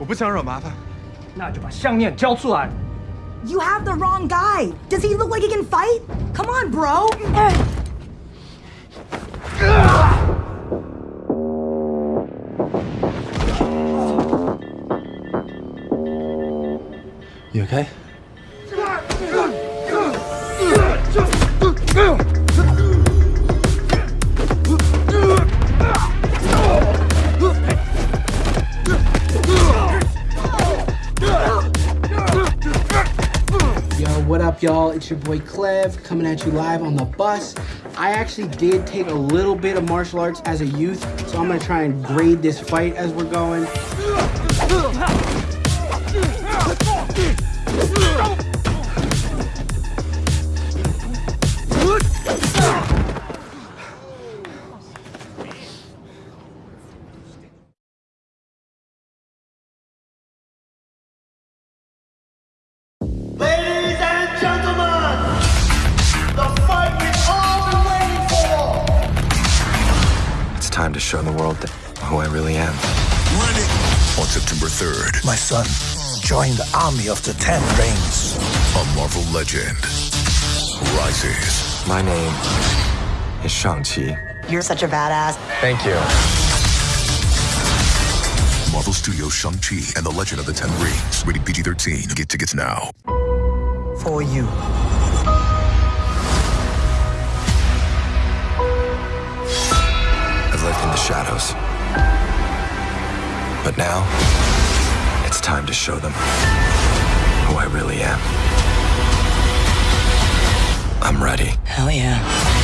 我不想惹麻烦。那就把项链交出来。You have the wrong guy. Does he look like he can fight? Come on, bro. You okay? Up, y'all? It's your boy Clev coming at you live on the bus. I actually did take a little bit of martial arts as a youth, so I'm gonna try and grade this fight as we're going. Time to show the world who I really am. Ready. On September 3rd, My son joined the army of the Ten Rings. a Marvel legend rises. My name is Shang-Chi. You're such a badass. Thank you. Marvel Studios Shang-Chi and the Legend of the Ten Rings. Rated PG-13. Get tickets now. For you. In the shadows. But now, it's time to show them who I really am. I'm ready. Hell yeah.